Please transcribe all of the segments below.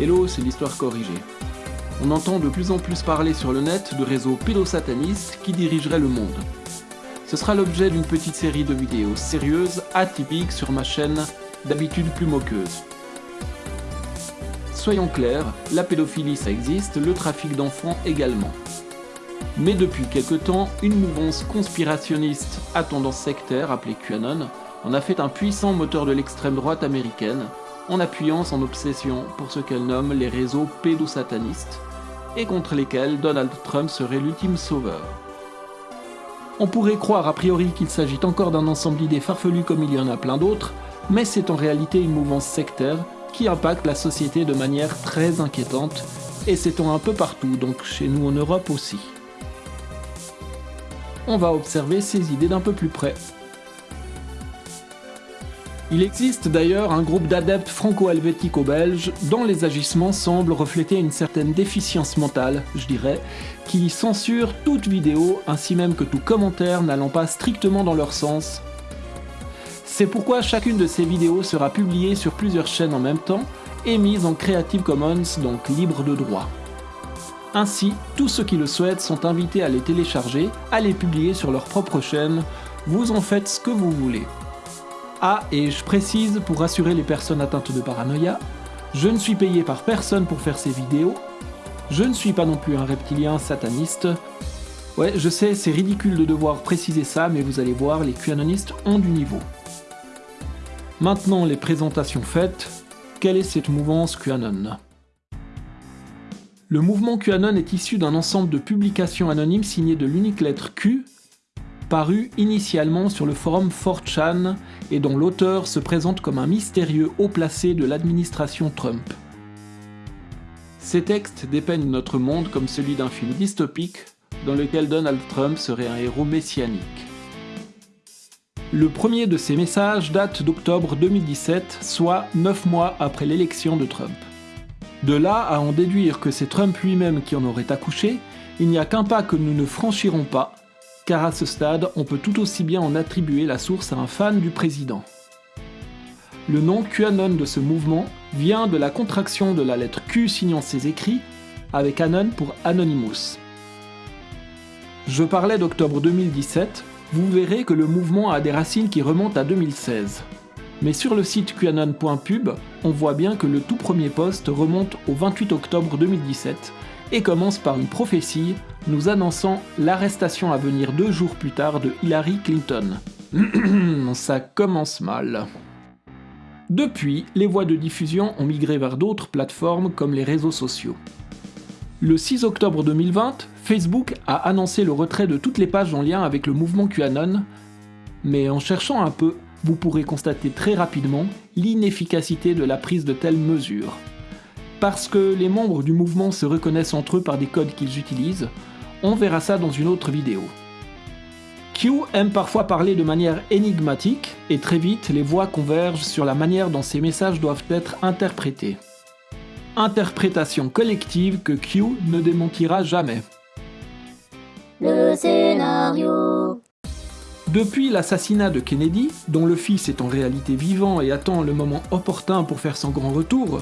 Hello, c'est l'histoire corrigée. On entend de plus en plus parler sur le net de réseaux pédosatanistes qui dirigeraient le monde. Ce sera l'objet d'une petite série de vidéos sérieuses, atypiques sur ma chaîne, d'habitude plus moqueuse. Soyons clairs, la pédophilie ça existe, le trafic d'enfants également. Mais depuis quelque temps, une mouvance conspirationniste à tendance sectaire appelée QAnon en a fait un puissant moteur de l'extrême droite américaine en appuyant son obsession pour ce qu'elle nomme les réseaux pédosatanistes et contre lesquels Donald Trump serait l'ultime sauveur. On pourrait croire a priori qu'il s'agit encore d'un ensemble d'idées farfelues comme il y en a plein d'autres, mais c'est en réalité une mouvance sectaire qui impacte la société de manière très inquiétante, et s'étend un peu partout, donc chez nous en Europe aussi. On va observer ces idées d'un peu plus près. Il existe d'ailleurs un groupe d'adeptes franco-helvético-belges dont les agissements semblent refléter une certaine déficience mentale, je dirais, qui censurent toute vidéo ainsi même que tout commentaire n'allant pas strictement dans leur sens. C'est pourquoi chacune de ces vidéos sera publiée sur plusieurs chaînes en même temps et mise en Creative Commons, donc libre de droit. Ainsi, tous ceux qui le souhaitent sont invités à les télécharger, à les publier sur leur propre chaîne, vous en faites ce que vous voulez. Ah, et je précise pour rassurer les personnes atteintes de paranoïa, je ne suis payé par personne pour faire ces vidéos, je ne suis pas non plus un reptilien sataniste. Ouais, je sais, c'est ridicule de devoir préciser ça, mais vous allez voir, les QAnonistes ont du niveau. Maintenant les présentations faites, quelle est cette mouvance QAnon? Le mouvement QAnon est issu d'un ensemble de publications anonymes signées de l'unique lettre Q paru initialement sur le forum 4chan et dont l'auteur se présente comme un mystérieux haut placé de l'administration Trump. Ces textes dépeignent notre monde comme celui d'un film dystopique dans lequel Donald Trump serait un héros messianique. Le premier de ces messages date d'octobre 2017, soit 9 mois après l'élection de Trump. De là à en déduire que c'est Trump lui-même qui en aurait accouché, il n'y a qu'un pas que nous ne franchirons pas car à ce stade, on peut tout aussi bien en attribuer la source à un fan du président. Le nom QAnon de ce mouvement vient de la contraction de la lettre Q signant ses écrits, avec Anon pour Anonymous. Je parlais d'octobre 2017, vous verrez que le mouvement a des racines qui remontent à 2016. Mais sur le site qanon.pub, on voit bien que le tout premier poste remonte au 28 octobre 2017 et commence par une prophétie nous annonçant l'arrestation à venir deux jours plus tard de Hillary Clinton. Ça commence mal. Depuis, les voies de diffusion ont migré vers d'autres plateformes comme les réseaux sociaux. Le 6 octobre 2020, Facebook a annoncé le retrait de toutes les pages en lien avec le mouvement QAnon, mais en cherchant un peu, vous pourrez constater très rapidement l'inefficacité de la prise de telles mesures. Parce que les membres du mouvement se reconnaissent entre eux par des codes qu'ils utilisent, on verra ça dans une autre vidéo. Q aime parfois parler de manière énigmatique, et très vite les voix convergent sur la manière dont ces messages doivent être interprétés. Interprétation collective que Q ne démentira jamais. Le scénario Depuis l'assassinat de Kennedy, dont le fils est en réalité vivant et attend le moment opportun pour faire son grand retour,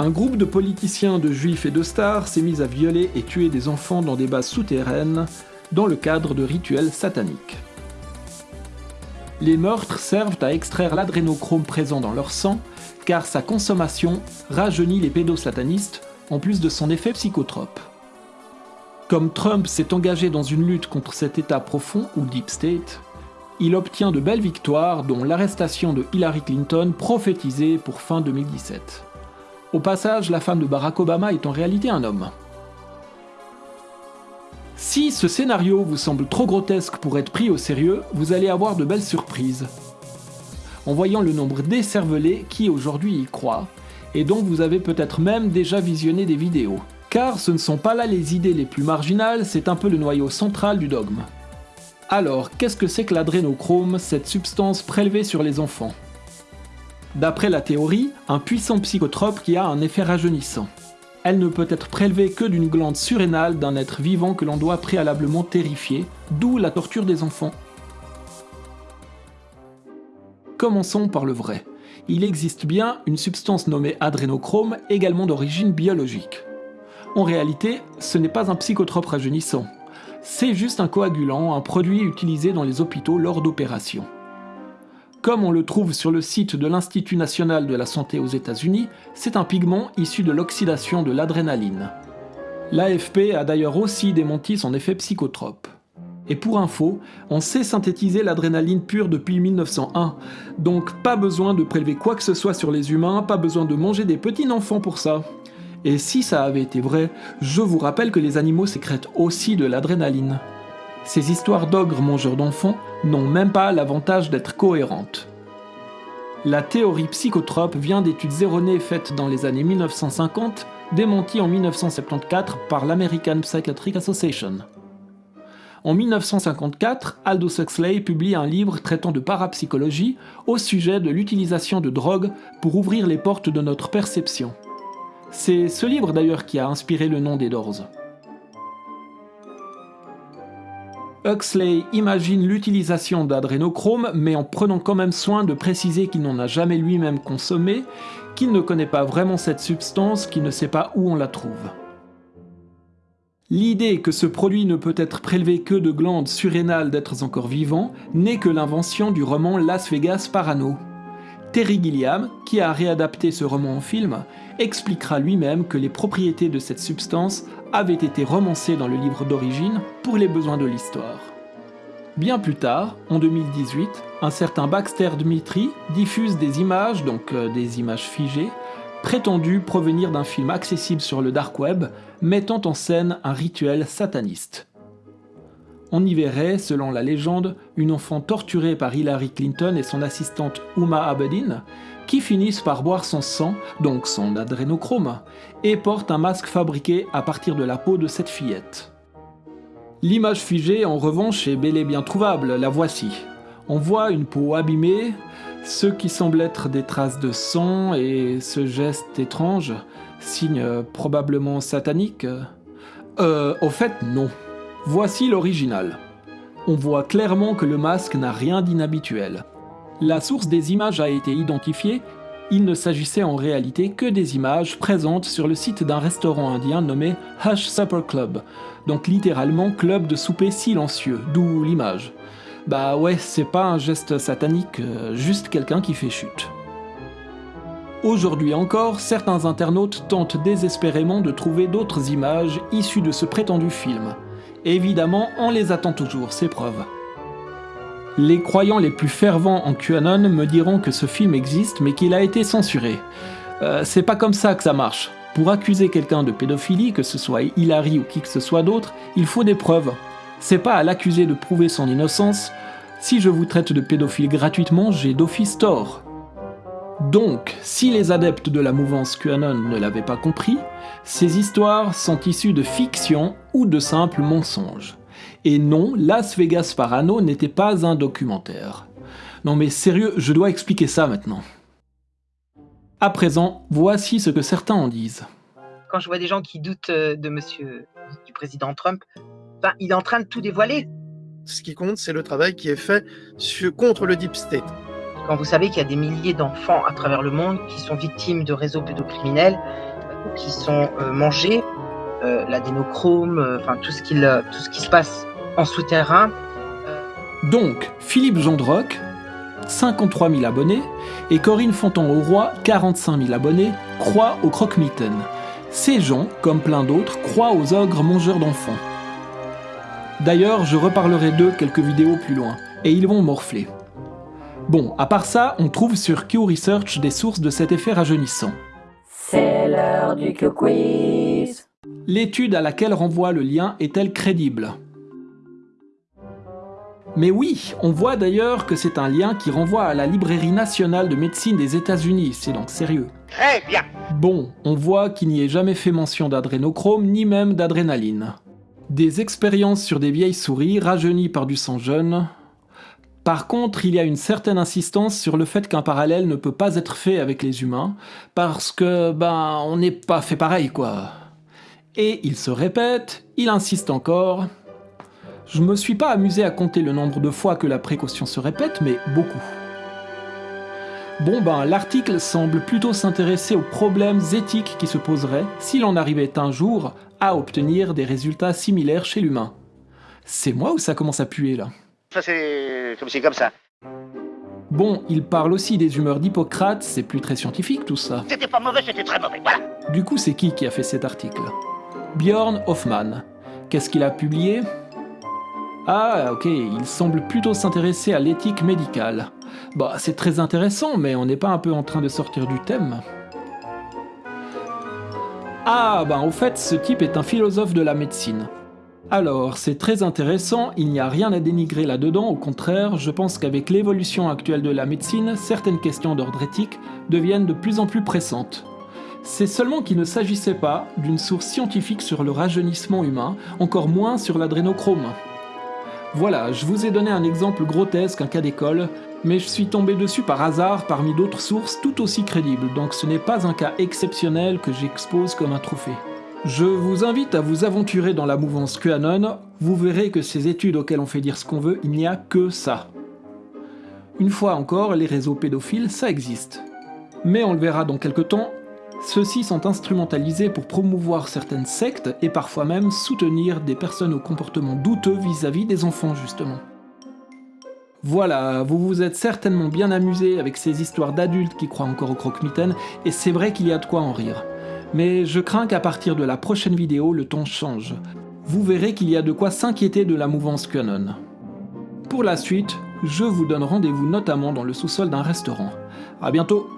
un groupe de politiciens, de juifs et de stars s'est mis à violer et tuer des enfants dans des bases souterraines dans le cadre de rituels sataniques. Les meurtres servent à extraire l'adrénochrome présent dans leur sang, car sa consommation rajeunit les pédosatanistes en plus de son effet psychotrope. Comme Trump s'est engagé dans une lutte contre cet état profond ou deep state, il obtient de belles victoires dont l'arrestation de Hillary Clinton prophétisée pour fin 2017. Au passage, la femme de Barack Obama est en réalité un homme. Si ce scénario vous semble trop grotesque pour être pris au sérieux, vous allez avoir de belles surprises. En voyant le nombre d'écervelés qui aujourd'hui y croient, et dont vous avez peut-être même déjà visionné des vidéos. Car ce ne sont pas là les idées les plus marginales, c'est un peu le noyau central du dogme. Alors, qu'est-ce que c'est que l'adrénochrome, cette substance prélevée sur les enfants? D'après la théorie, un puissant psychotrope qui a un effet rajeunissant. Elle ne peut être prélevée que d'une glande surrénale d'un être vivant que l'on doit préalablement terrifier, d'où la torture des enfants. Commençons par le vrai. il existe bien une substance nommée adrénochrome, également d'origine biologique. En réalité, ce n'est pas un psychotrope rajeunissant. C'est juste un coagulant, un produit utilisé dans les hôpitaux lors d'opérations. Comme on le trouve sur le site de l'Institut national de la santé aux États-Unis, c'est un pigment issu de l'oxydation de l'adrénaline. L'AFP a d'ailleurs aussi démenti son effet psychotrope. Et pour info, on sait synthétiser l'adrénaline pure depuis 1901, donc pas besoin de prélever quoi que ce soit sur les humains, pas besoin de manger des petits enfants pour ça. Et si ça avait été vrai, je vous rappelle que les animaux sécrètent aussi de l'adrénaline. Ces histoires d'ogres mangeurs d'enfants n'ont même pas l'avantage d'être cohérentes. La théorie psychotrope vient d'études erronées faites dans les années 1950, démenties en 1974 par l'American Psychiatric Association. En 1954, Aldous Huxley publie un livre traitant de parapsychologie au sujet de l'utilisation de drogues pour ouvrir les portes de notre perception. C'est ce livre d'ailleurs qui a inspiré le nom des Doors. Huxley imagine l'utilisation d'adrénochrome, mais en prenant quand même soin de préciser qu'il n'en a jamais lui-même consommé, qu'il ne connaît pas vraiment cette substance, qu'il ne sait pas où on la trouve. L'idée que ce produit ne peut être prélevé que de glandes surrénales d'êtres encore vivants n'est que l'invention du roman Las Vegas Parano. Terry Gilliam, qui a réadapté ce roman en film, expliquera lui-même que les propriétés de cette substance avaient été romancées dans le livre d'origine pour les besoins de l'histoire. Bien plus tard, en 2018, un certain Baxter Dmitri diffuse des images, donc euh, des images figées, prétendues provenir d'un film accessible sur le dark web, mettant en scène un rituel sataniste. On y verrait, selon la légende, une enfant torturée par Hillary Clinton et son assistante Uma Abedin, qui finissent par boire son sang, donc son adrénochrome, et portent un masque fabriqué à partir de la peau de cette fillette. L'image figée, en revanche, est bel et bien trouvable, la voici. On voit une peau abîmée, ce qui semble être des traces de sang et ce geste étrange, signe probablement satanique. Euh, au fait, non. Voici l'original. On voit clairement que le masque n'a rien d'inhabituel. La source des images a été identifiée, il ne s'agissait en réalité que des images présentes sur le site d'un restaurant indien nommé Hush Supper Club, donc littéralement club de souper silencieux, d'où l'image. Bah ouais, c'est pas un geste satanique, euh, juste quelqu'un qui fait chute. Aujourd'hui encore, certains internautes tentent désespérément de trouver d'autres images issues de ce prétendu film. Évidemment, on les attend toujours, ces preuves. Les croyants les plus fervents en QAnon me diront que ce film existe mais qu'il a été censuré. Euh, c'est pas comme ça que ça marche. Pour accuser quelqu'un de pédophilie, que ce soit Hilary ou qui que ce soit d'autre, il faut des preuves. C'est pas à l'accusé de prouver son innocence. Si je vous traite de pédophile gratuitement, j'ai d'office tort. Donc, si les adeptes de la mouvance QAnon ne l'avaient pas compris, ces histoires sont issues de fiction ou de simples mensonges. Et non, Las Vegas Parano n'était pas un documentaire. Non mais sérieux, je dois expliquer ça maintenant. À présent, voici ce que certains en disent. Quand je vois des gens qui doutent euh, de monsieur, du président Trump, ben, il est en train de tout dévoiler. Ce qui compte, c'est le travail qui est fait contre le Deep State. Vous savez qu'il y a des milliers d'enfants à travers le monde qui sont victimes de réseaux pédocriminels, ou qui sont euh, mangés, euh, l'adénochrome, euh, enfin tout ce, qui se passe en souterrain. Donc, Philippe Jandroc, 53 000 abonnés, et Corinne Fontan-Auroi, 45 000 abonnés, croient au croque-mitaine. Ces gens, comme plein d'autres, croient aux ogres mangeurs d'enfants. D'ailleurs, je reparlerai d'eux quelques vidéos plus loin, et ils vont morfler. Bon, à part ça, on trouve sur Q Research des sources de cet effet rajeunissant. C'est l'heure du Q-Quiz L'étude à laquelle renvoie le lien est-elle crédible? Mais oui, on voit d'ailleurs que c'est un lien qui renvoie à la Librairie nationale de médecine des États-Unis, c'est donc sérieux. Très bien Bon, on voit qu'il n'y est jamais fait mention d'adrénochrome ni même d'adrénaline. Des expériences sur des vieilles souris rajeunies par du sang jeune, par contre, il y a une certaine insistance sur le fait qu'un parallèle ne peut pas être fait avec les humains, parce que, ben, on n'est pas fait pareil, quoi. Et il se répète, il insiste encore. Je me suis pas amusé à compter le nombre de fois que la précaution se répète, mais beaucoup. Bon ben, l'article semble plutôt s'intéresser aux problèmes éthiques qui se poseraient si l'on arrivait un jour à obtenir des résultats similaires chez l'humain. C'est moi ou ça commence à puer là Ça c'est comme comme ça. Bon, il parle aussi des humeurs d'Hippocrate, c'est plus très scientifique tout ça. C'était pas mauvais, c'était très mauvais, voilà. Du coup, c'est qui qui a fait cet article? Björn Hoffmann. Qu'est-ce qu'il a publié? Ah, ok, il semble plutôt s'intéresser à l'éthique médicale. Bah, c'est très intéressant, mais on n'est pas un peu en train de sortir du thème Ah, bah au fait, ce type est un philosophe de la médecine. Alors, c'est très intéressant, il n'y a rien à dénigrer là-dedans, au contraire, je pense qu'avec l'évolution actuelle de la médecine, certaines questions d'ordre éthique deviennent de plus en plus pressantes. C'est seulement qu'il ne s'agissait pas d'une source scientifique sur le rajeunissement humain, encore moins sur l'adrénochrome. Voilà, je vous ai donné un exemple grotesque, un cas d'école, mais je suis tombé dessus par hasard parmi d'autres sources tout aussi crédibles, donc ce n'est pas un cas exceptionnel que j'expose comme un trophée. Je vous invite à vous aventurer dans la mouvance QAnon, vous verrez que ces études auxquelles on fait dire ce qu'on veut, il n'y a que ça. Une fois encore, les réseaux pédophiles, ça existe. Mais on le verra dans quelques temps, ceux-ci sont instrumentalisés pour promouvoir certaines sectes et parfois même soutenir des personnes au comportement douteux vis-à-vis des enfants justement. Voilà, vous vous êtes certainement bien amusé avec ces histoires d'adultes qui croient encore au croque-mitaine, et c'est vrai qu'il y a de quoi en rire. Mais je crains qu'à partir de la prochaine vidéo, le ton change. Vous verrez qu'il y a de quoi s'inquiéter de la mouvance QAnon. Pour la suite, je vous donne rendez-vous notamment dans le sous-sol d'un restaurant. A bientôt